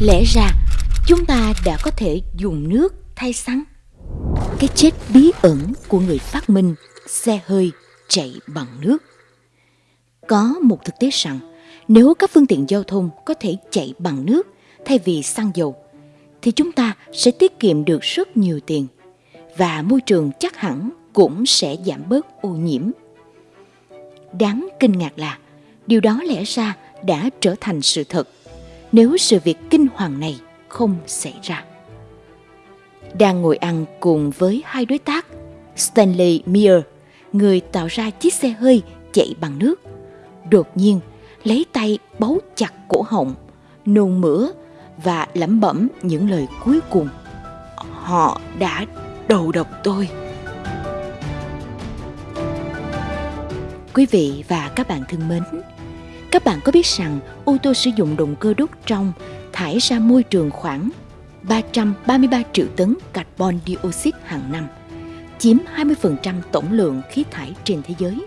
Lẽ ra, chúng ta đã có thể dùng nước thay xăng. Cái chết bí ẩn của người phát minh xe hơi chạy bằng nước. Có một thực tế rằng, nếu các phương tiện giao thông có thể chạy bằng nước thay vì xăng dầu, thì chúng ta sẽ tiết kiệm được rất nhiều tiền và môi trường chắc hẳn cũng sẽ giảm bớt ô nhiễm. Đáng kinh ngạc là, điều đó lẽ ra đã trở thành sự thật nếu sự việc kinh hoàng này không xảy ra. Đang ngồi ăn cùng với hai đối tác, Stanley Meyer, người tạo ra chiếc xe hơi chạy bằng nước, đột nhiên lấy tay bấu chặt cổ họng, nôn mửa và lẩm bẩm những lời cuối cùng. Họ đã đầu độc tôi. Quý vị và các bạn thân mến, các bạn có biết rằng ô tô sử dụng động cơ đốt trong thải ra môi trường khoảng 333 triệu tấn carbon dioxide hàng năm, chiếm 20% tổng lượng khí thải trên thế giới.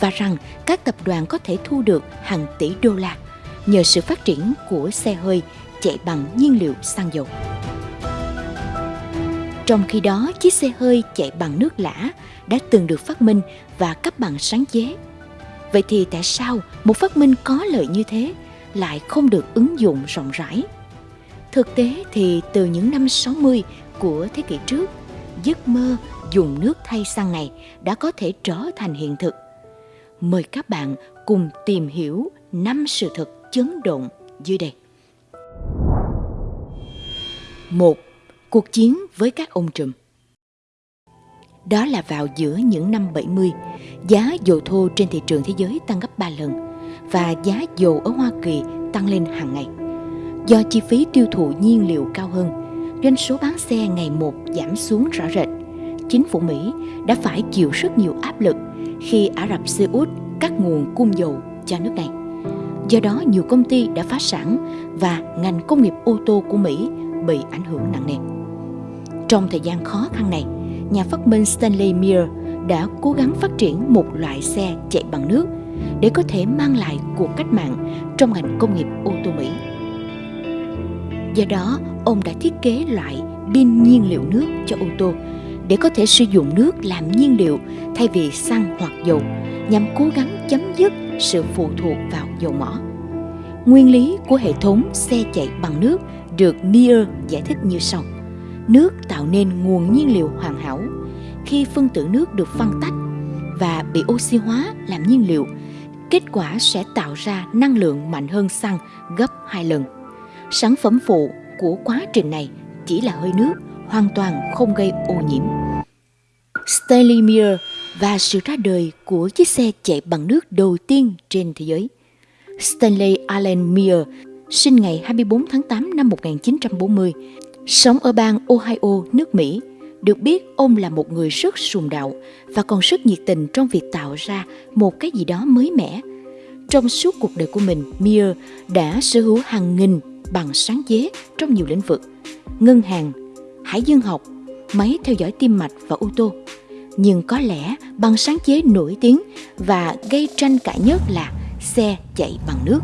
Và rằng các tập đoàn có thể thu được hàng tỷ đô la nhờ sự phát triển của xe hơi chạy bằng nhiên liệu xăng dầu. Trong khi đó, chiếc xe hơi chạy bằng nước lã đã từng được phát minh và cấp bằng sáng chế. Vậy thì tại sao một phát minh có lợi như thế lại không được ứng dụng rộng rãi? Thực tế thì từ những năm 60 của thế kỷ trước, giấc mơ dùng nước thay xăng này đã có thể trở thành hiện thực. Mời các bạn cùng tìm hiểu năm sự thật chấn động dưới đây. Một, cuộc chiến với các ông trùm. Đó là vào giữa những năm 70, giá dầu thô trên thị trường thế giới tăng gấp 3 lần và giá dầu ở Hoa Kỳ tăng lên hàng ngày. Do chi phí tiêu thụ nhiên liệu cao hơn, doanh số bán xe ngày một giảm xuống rõ rệt. Chính phủ Mỹ đã phải chịu rất nhiều áp lực khi Ả Rập Xê Út cắt nguồn cung dầu cho nước này. Do đó, nhiều công ty đã phá sản và ngành công nghiệp ô tô của Mỹ bị ảnh hưởng nặng nề. Trong thời gian khó khăn này, nhà phát minh Stanley Mir đã cố gắng phát triển một loại xe chạy bằng nước để có thể mang lại cuộc cách mạng trong ngành công nghiệp ô tô Mỹ. Do đó, ông đã thiết kế loại pin nhiên liệu nước cho ô tô để có thể sử dụng nước làm nhiên liệu thay vì xăng hoặc dầu nhằm cố gắng chấm dứt sự phụ thuộc vào dầu mỏ. Nguyên lý của hệ thống xe chạy bằng nước được Meyer giải thích như sau. Nước tạo nên nguồn nhiên liệu hoàn hảo. Khi phân tử nước được phân tách và bị oxy hóa làm nhiên liệu, kết quả sẽ tạo ra năng lượng mạnh hơn xăng gấp 2 lần. Sản phẩm phụ của quá trình này chỉ là hơi nước, hoàn toàn không gây ô nhiễm. Stanley Meyer và sự ra đời của chiếc xe chạy bằng nước đầu tiên trên thế giới. Stanley Allen Meyer sinh ngày 24 tháng 8 năm 1940, sống ở bang Ohio, nước Mỹ. Được biết, ông là một người rất sùng đạo và còn rất nhiệt tình trong việc tạo ra một cái gì đó mới mẻ. Trong suốt cuộc đời của mình, Meyer đã sở hữu hàng nghìn bằng sáng chế trong nhiều lĩnh vực, ngân hàng, hải dương học, máy theo dõi tim mạch và ô tô. Nhưng có lẽ bằng sáng chế nổi tiếng và gây tranh cãi nhất là xe chạy bằng nước.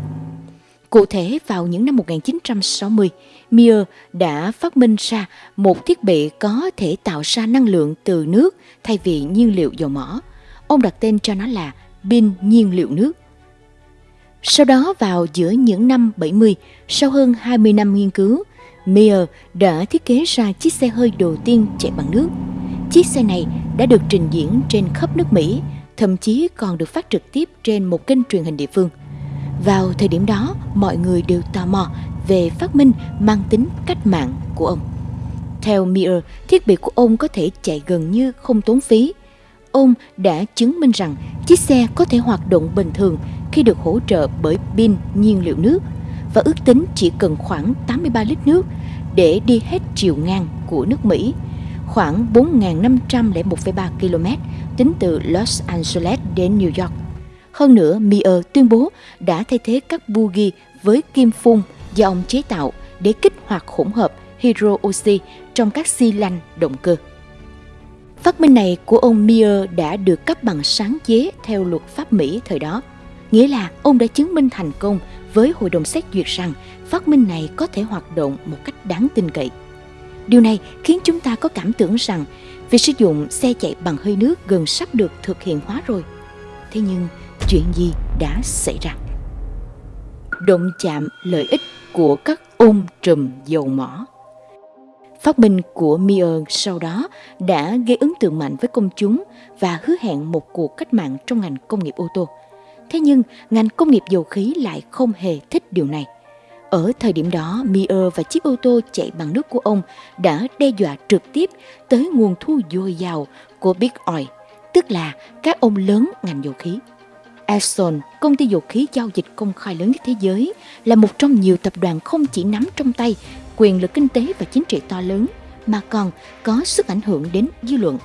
Cụ thể vào những năm 1960, Mir đã phát minh ra một thiết bị có thể tạo ra năng lượng từ nước thay vì nhiên liệu dầu mỏ. Ông đặt tên cho nó là pin nhiên liệu nước. Sau đó vào giữa những năm 70, sau hơn 20 năm nghiên cứu, Mir đã thiết kế ra chiếc xe hơi đầu tiên chạy bằng nước. Chiếc xe này đã được trình diễn trên khắp nước Mỹ, thậm chí còn được phát trực tiếp trên một kênh truyền hình địa phương – vào thời điểm đó, mọi người đều tò mò về phát minh mang tính cách mạng của ông. Theo Mir thiết bị của ông có thể chạy gần như không tốn phí. Ông đã chứng minh rằng chiếc xe có thể hoạt động bình thường khi được hỗ trợ bởi pin nhiên liệu nước và ước tính chỉ cần khoảng 83 lít nước để đi hết chiều ngang của nước Mỹ, khoảng 4.501,3 km tính từ Los Angeles đến New York. Hơn nữa, Mier tuyên bố đã thay thế các bugi với kim phun do ông chế tạo để kích hoạt hỗn hợp hydro oxy trong các xi lanh động cơ. Phát minh này của ông Mier đã được cấp bằng sáng chế theo luật pháp Mỹ thời đó, nghĩa là ông đã chứng minh thành công với hội đồng xét duyệt rằng phát minh này có thể hoạt động một cách đáng tin cậy. Điều này khiến chúng ta có cảm tưởng rằng việc sử dụng xe chạy bằng hơi nước gần sắp được thực hiện hóa rồi. Thế nhưng, chuyện gì đã xảy ra? Động chạm lợi ích của các ôm trùm dầu mỏ Phát minh của Mier sau đó đã gây ấn tượng mạnh với công chúng và hứa hẹn một cuộc cách mạng trong ngành công nghiệp ô tô. Thế nhưng, ngành công nghiệp dầu khí lại không hề thích điều này. Ở thời điểm đó, Mier và chiếc ô tô chạy bằng nước của ông đã đe dọa trực tiếp tới nguồn thu dồi dào của Big Oil, tức là các ông lớn ngành dầu khí. Exxon, công ty dầu khí giao dịch công khai lớn nhất thế giới, là một trong nhiều tập đoàn không chỉ nắm trong tay quyền lực kinh tế và chính trị to lớn, mà còn có sức ảnh hưởng đến dư luận.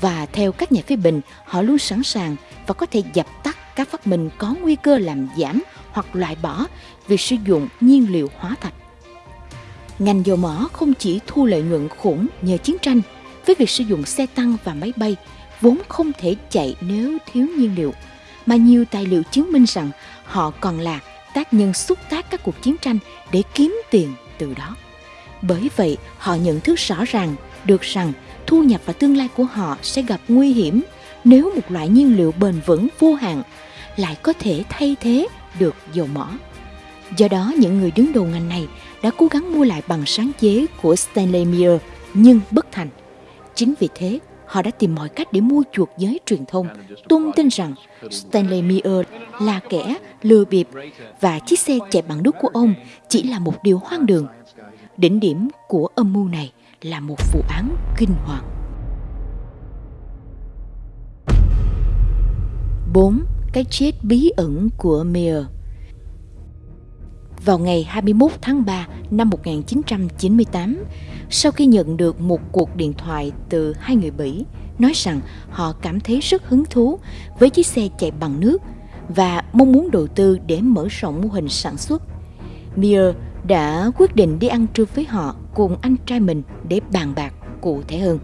Và theo các nhà phê bình, họ luôn sẵn sàng và có thể dập tắt các phát minh có nguy cơ làm giảm hoặc loại bỏ việc sử dụng nhiên liệu hóa thạch. Ngành dầu mỏ không chỉ thu lợi nhuận khủng nhờ chiến tranh với việc sử dụng xe tăng và máy bay vốn không thể chạy nếu thiếu nhiên liệu, mà nhiều tài liệu chứng minh rằng họ còn là tác nhân xúc tác các cuộc chiến tranh để kiếm tiền từ đó. Bởi vậy, họ nhận thức rõ ràng được rằng thu nhập và tương lai của họ sẽ gặp nguy hiểm nếu một loại nhiên liệu bền vững vô hạn lại có thể thay thế được dầu mỏ. Do đó, những người đứng đầu ngành này đã cố gắng mua lại bằng sáng chế của Stanley Miller nhưng bất thành. Chính vì thế, họ đã tìm mọi cách để mua chuộc giới truyền thông, tung tin rằng Stanley Meyer là kẻ lừa bịp và chiếc xe chạy bằng nước của ông chỉ là một điều hoang đường. Đỉnh điểm của âm mưu này là một vụ án kinh hoàng. 4. Cái chết bí ẩn của Meyer vào ngày 21 tháng 3 năm 1998, sau khi nhận được một cuộc điện thoại từ hai người Bỉ nói rằng họ cảm thấy rất hứng thú với chiếc xe chạy bằng nước và mong muốn đầu tư để mở rộng mô hình sản xuất. Mir đã quyết định đi ăn trưa với họ cùng anh trai mình để bàn bạc cụ thể hơn.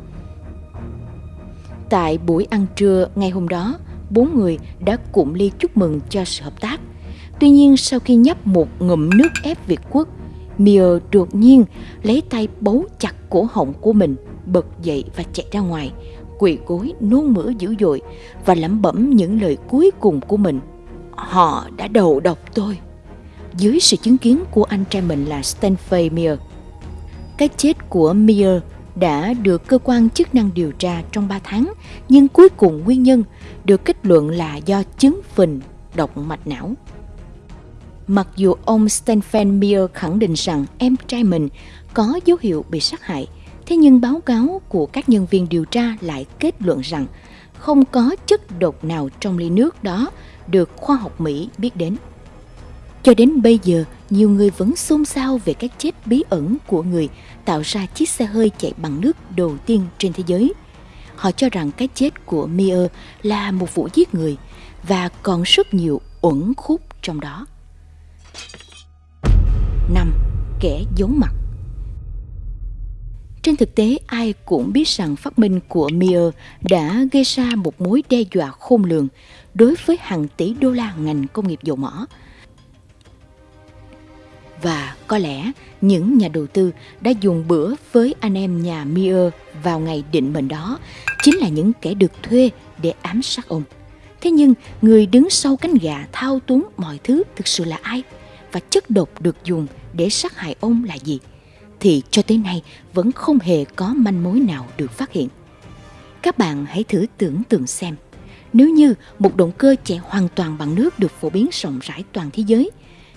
Tại buổi ăn trưa ngày hôm đó, bốn người đã cụm ly chúc mừng cho sự hợp tác – Tuy nhiên sau khi nhấp một ngụm nước ép Việt Quốc, Mia đột nhiên lấy tay bấu chặt cổ họng của mình, bật dậy và chạy ra ngoài, quỳ gối nôn mửa dữ dội và lẩm bẩm những lời cuối cùng của mình. Họ đã đầu độc tôi. Dưới sự chứng kiến của anh trai mình là Stanford mia, Cái chết của mia đã được cơ quan chức năng điều tra trong 3 tháng, nhưng cuối cùng nguyên nhân được kết luận là do chứng phình độc mạch não. Mặc dù ông Stephen Meyer khẳng định rằng em trai mình có dấu hiệu bị sát hại, thế nhưng báo cáo của các nhân viên điều tra lại kết luận rằng không có chất độc nào trong ly nước đó được khoa học Mỹ biết đến. Cho đến bây giờ, nhiều người vẫn xôn xao về cái chết bí ẩn của người tạo ra chiếc xe hơi chạy bằng nước đầu tiên trên thế giới. Họ cho rằng cái chết của Meir là một vụ giết người và còn rất nhiều uẩn khúc trong đó. 5. Kẻ giấu mặt Trên thực tế, ai cũng biết rằng phát minh của Mir đã gây ra một mối đe dọa khôn lường đối với hàng tỷ đô la ngành công nghiệp dầu mỏ. Và có lẽ những nhà đầu tư đã dùng bữa với anh em nhà Mir vào ngày định mệnh đó chính là những kẻ được thuê để ám sát ông. Thế nhưng người đứng sau cánh gà thao túng mọi thứ thực sự là ai? Và chất độc được dùng để sát hại ông là gì thì cho tới nay vẫn không hề có manh mối nào được phát hiện. Các bạn hãy thử tưởng tượng xem, nếu như một động cơ chạy hoàn toàn bằng nước được phổ biến rộng rãi toàn thế giới,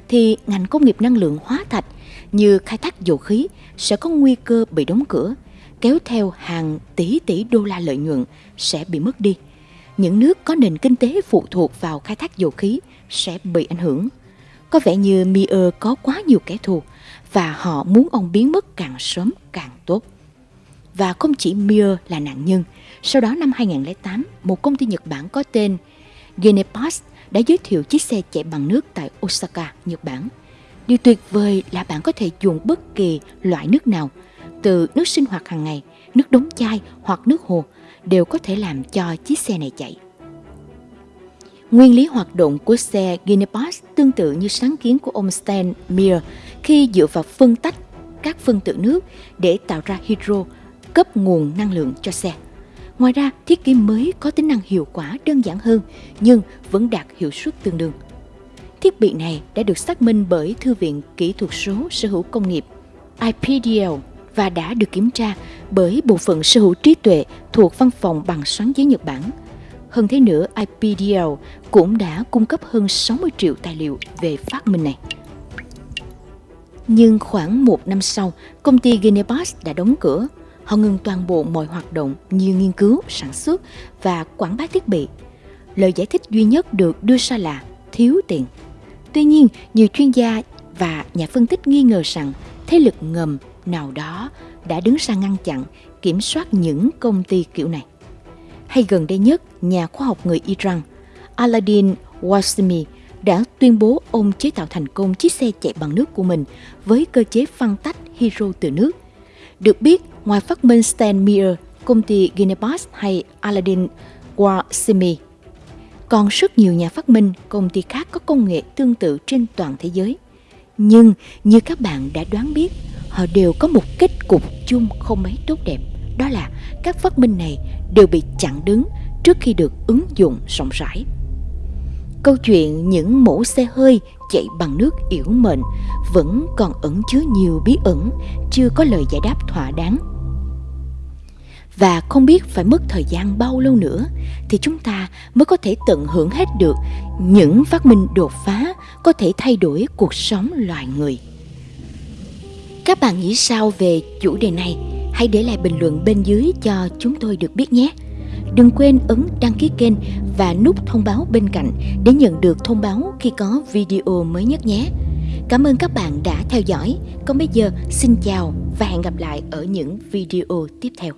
thì ngành công nghiệp năng lượng hóa thạch như khai thác dầu khí sẽ có nguy cơ bị đóng cửa, kéo theo hàng tỷ tỷ đô la lợi nhuận sẽ bị mất đi. Những nước có nền kinh tế phụ thuộc vào khai thác dầu khí sẽ bị ảnh hưởng có vẻ như Mier có quá nhiều kẻ thù và họ muốn ông biến mất càng sớm càng tốt. Và không chỉ Mier là nạn nhân, sau đó năm 2008, một công ty Nhật Bản có tên Genepass đã giới thiệu chiếc xe chạy bằng nước tại Osaka, Nhật Bản. Điều tuyệt vời là bạn có thể dùng bất kỳ loại nước nào, từ nước sinh hoạt hàng ngày, nước đóng chai hoặc nước hồ, đều có thể làm cho chiếc xe này chạy. Nguyên lý hoạt động của xe Guinness tương tự như sáng kiến của ông Stan Meyer khi dựa vào phân tách các phân tử nước để tạo ra hydro cấp nguồn năng lượng cho xe. Ngoài ra, thiết kế mới có tính năng hiệu quả đơn giản hơn nhưng vẫn đạt hiệu suất tương đương. Thiết bị này đã được xác minh bởi Thư viện Kỹ thuật số Sở hữu công nghiệp IPDL và đã được kiểm tra bởi Bộ phận Sở hữu trí tuệ thuộc Văn phòng bằng sáng chế Nhật Bản. Hơn thế nữa, IPDL cũng đã cung cấp hơn 60 triệu tài liệu về phát minh này. Nhưng khoảng một năm sau, công ty Guinness đã đóng cửa. Họ ngừng toàn bộ mọi hoạt động như nghiên cứu, sản xuất và quảng bá thiết bị. Lời giải thích duy nhất được đưa ra là thiếu tiền. Tuy nhiên, nhiều chuyên gia và nhà phân tích nghi ngờ rằng thế lực ngầm nào đó đã đứng ra ngăn chặn, kiểm soát những công ty kiểu này. Hay gần đây nhất, nhà khoa học người Iran Aladdin Wasmi đã tuyên bố ông chế tạo thành công chiếc xe chạy bằng nước của mình với cơ chế phân tách hydro từ nước. Được biết, ngoài phát minh Stan công ty Guinness hay Aladdin Wasmi, còn rất nhiều nhà phát minh, công ty khác có công nghệ tương tự trên toàn thế giới. Nhưng như các bạn đã đoán biết, họ đều có một kết cục chung không mấy tốt đẹp. Đó là các phát minh này đều bị chặn đứng trước khi được ứng dụng rộng rãi. Câu chuyện những mẫu xe hơi chạy bằng nước yểu mệnh vẫn còn ẩn chứa nhiều bí ẩn, chưa có lời giải đáp thỏa đáng. Và không biết phải mất thời gian bao lâu nữa thì chúng ta mới có thể tận hưởng hết được những phát minh đột phá có thể thay đổi cuộc sống loài người. Các bạn nghĩ sao về chủ đề này? Hãy để lại bình luận bên dưới cho chúng tôi được biết nhé. Đừng quên ấn đăng ký kênh và nút thông báo bên cạnh để nhận được thông báo khi có video mới nhất nhé. Cảm ơn các bạn đã theo dõi. Còn bây giờ, xin chào và hẹn gặp lại ở những video tiếp theo.